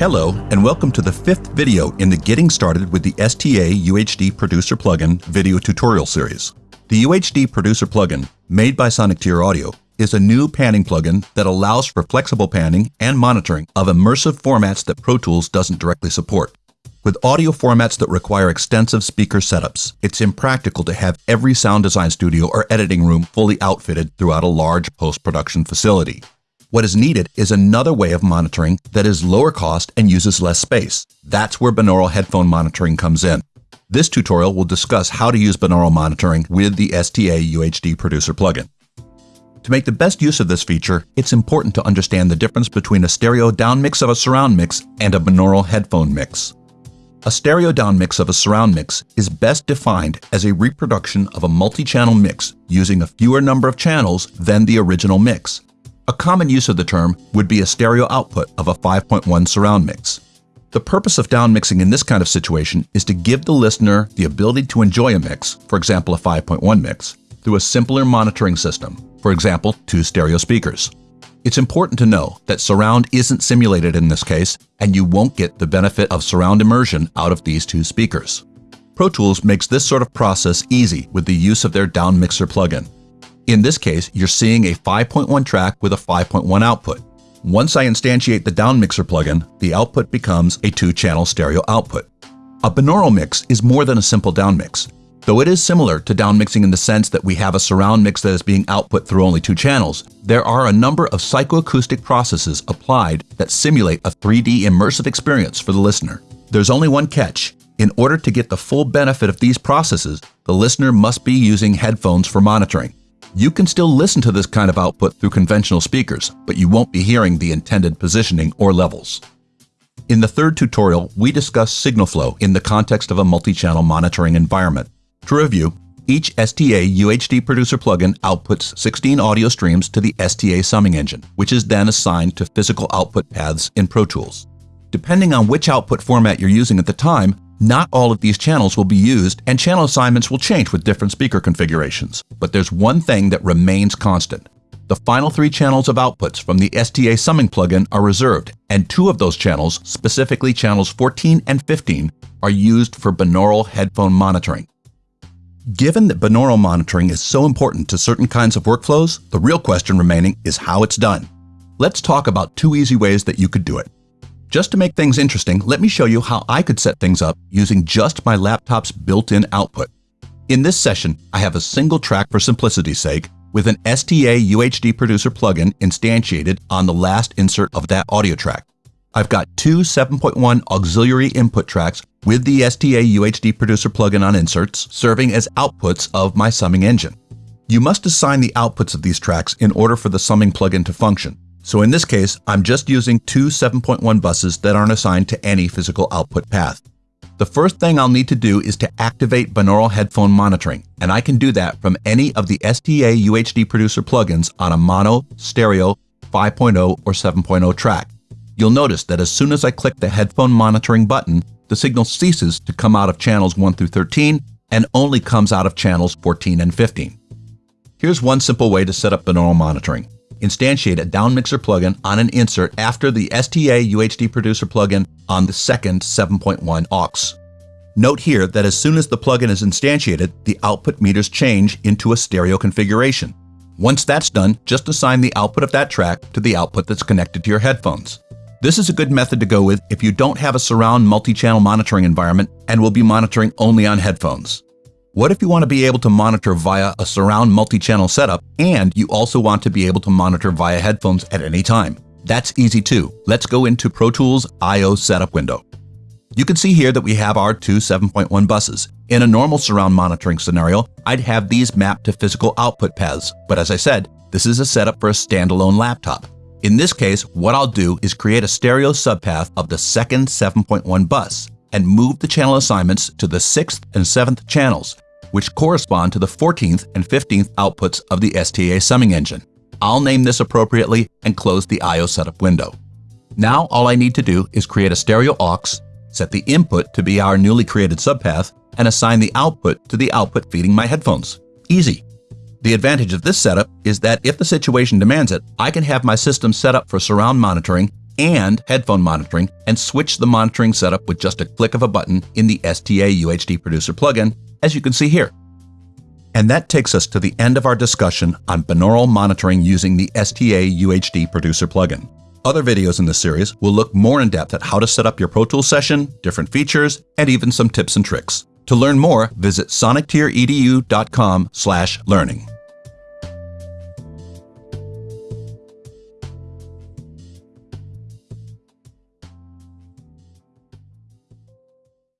Hello, and welcome to the fifth video in the Getting Started with the STA UHD Producer plugin video tutorial series. The UHD Producer plugin, made by Sonicteer Audio, is a new panning plugin that allows for flexible panning and monitoring of immersive formats that Pro Tools doesn't directly support. With audio formats that require extensive speaker setups, it's impractical to have every sound design studio or editing room fully outfitted throughout a large post-production facility. What is needed is another way of monitoring that is lower cost and uses less space. That's where binaural headphone monitoring comes in. This tutorial will discuss how to use binaural monitoring with the STA UHD Producer plugin. To make the best use of this feature, it's important to understand the difference between a stereo down mix of a surround mix and a binaural headphone mix. A stereo down mix of a surround mix is best defined as a reproduction of a multi-channel mix using a fewer number of channels than the original mix. A common use of the term would be a stereo output of a 5.1 surround mix. The purpose of downmixing in this kind of situation is to give the listener the ability to enjoy a mix, for example a 5.1 mix, through a simpler monitoring system, for example two stereo speakers. It's important to know that surround isn't simulated in this case, and you won't get the benefit of surround immersion out of these two speakers. Pro Tools makes this sort of process easy with the use of their Downmixer plugin. In this case, you're seeing a 5.1 track with a 5.1 output. Once I instantiate the Downmixer plugin, the output becomes a two-channel stereo output. A binaural mix is more than a simple downmix. Though it is similar to downmixing in the sense that we have a surround mix that is being output through only two channels, there are a number of psychoacoustic processes applied that simulate a 3D immersive experience for the listener. There's only one catch. In order to get the full benefit of these processes, the listener must be using headphones for monitoring. You can still listen to this kind of output through conventional speakers, but you won't be hearing the intended positioning or levels. In the third tutorial, we discuss signal flow in the context of a multi-channel monitoring environment. To review, each STA UHD Producer plugin outputs 16 audio streams to the STA summing engine, which is then assigned to physical output paths in Pro Tools. Depending on which output format you're using at the time, not all of these channels will be used and channel assignments will change with different speaker configurations. But there's one thing that remains constant. The final three channels of outputs from the STA summing plugin are reserved, and two of those channels, specifically channels 14 and 15, are used for binaural headphone monitoring. Given that binaural monitoring is so important to certain kinds of workflows, the real question remaining is how it's done. Let's talk about two easy ways that you could do it. Just to make things interesting, let me show you how I could set things up using just my laptop's built-in output. In this session, I have a single track for simplicity's sake with an STA UHD Producer plugin instantiated on the last insert of that audio track. I've got two 7.1 auxiliary input tracks with the STA UHD Producer plugin on inserts serving as outputs of my summing engine. You must assign the outputs of these tracks in order for the summing plugin to function. So in this case, I'm just using two 7.1 buses that aren't assigned to any physical output path. The first thing I'll need to do is to activate binaural headphone monitoring, and I can do that from any of the STA UHD Producer plugins on a mono, stereo, 5.0, or 7.0 track. You'll notice that as soon as I click the headphone monitoring button, the signal ceases to come out of channels 1 through 13 and only comes out of channels 14 and 15. Here's one simple way to set up binaural monitoring instantiate a downmixer plugin on an insert after the STA UHD Producer plugin on the second 7.1 aux. Note here that as soon as the plugin is instantiated, the output meters change into a stereo configuration. Once that's done, just assign the output of that track to the output that's connected to your headphones. This is a good method to go with if you don't have a surround multi-channel monitoring environment and will be monitoring only on headphones. What if you want to be able to monitor via a surround multi-channel setup and you also want to be able to monitor via headphones at any time? That's easy too. Let's go into Pro Tools I.O. setup window. You can see here that we have our two 7.1 buses. In a normal surround monitoring scenario, I'd have these mapped to physical output paths, but as I said, this is a setup for a standalone laptop. In this case, what I'll do is create a stereo subpath of the second 7.1 bus and move the channel assignments to the 6th and 7th channels, which correspond to the 14th and 15th outputs of the STA summing engine. I'll name this appropriately and close the I.O. setup window. Now all I need to do is create a stereo aux, set the input to be our newly created subpath, and assign the output to the output feeding my headphones. Easy. The advantage of this setup is that if the situation demands it, I can have my system set up for surround monitoring and headphone monitoring and switch the monitoring setup with just a click of a button in the STA UHD Producer plugin, as you can see here. And that takes us to the end of our discussion on binaural monitoring using the STA UHD Producer plugin. Other videos in this series will look more in depth at how to set up your Pro Tools session, different features, and even some tips and tricks. To learn more, visit sonictier.edu.com/learning.